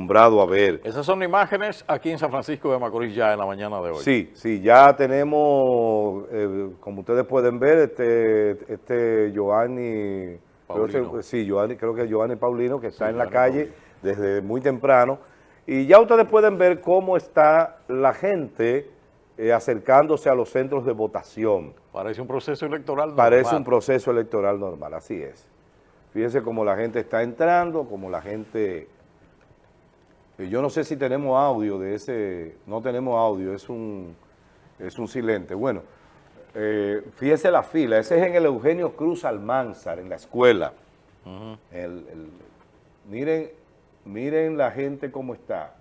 acostumbrado a ver. Esas son imágenes aquí en San Francisco de Macorís ya en la mañana de hoy. Sí, sí, ya tenemos, eh, como ustedes pueden ver, este, este Giovanni, creo que- sí, Giovanni, creo que Giovanni Paulino, que está en la Giovanni calle desde muy temprano, y ya ustedes pueden ver cómo está la gente eh, acercándose a los centros de votación. Parece un proceso electoral Parece normal. un proceso electoral normal, así es. Fíjense cómo la gente está entrando, cómo la gente... y Yo no sé si tenemos audio de ese... No tenemos audio, es un, es un silente. Bueno, eh, fíjense la fila. Ese es en el Eugenio Cruz Almanzar, en la escuela. El- el- miren, miren la gente cómo está.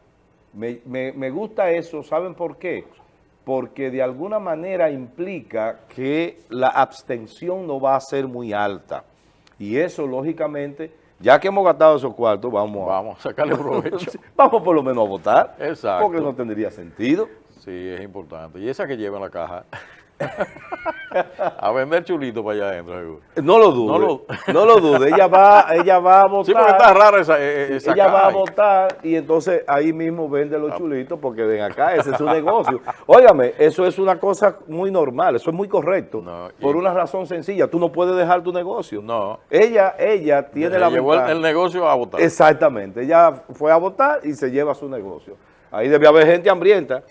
Me, me- me gusta eso, ¿saben por qué? Porque de alguna manera implica que la abstención no va a ser muy alta. Y eso, lógicamente, ya que hemos gastado esos cuartos, vamos a, Vamos a sacarle provecho. vamos por lo menos a votar. Exacto. Porque no tendría sentido. Sí, es importante. Y esa que lleva en la caja. a vender chulito para allá adentro, seguro. No lo dude. No No lo- lo, dude. Ella va, ella va a votar. Sí, porque está rara esa, eh, esa ella va a votar y entonces ahí mismo vende Ah. los chulitos porque ven acá, ese es su negocio. Óigame, eso es una cosa muy normal, eso es muy correcto. No, por una razón sencilla, tú no puedes dejar tu negocio. No. Ella, ella tiene la llevó ventaja. el negocio a votar. Exactamente, ella fue a votar y se lleva su negocio. Ahí debe haber gente hambrienta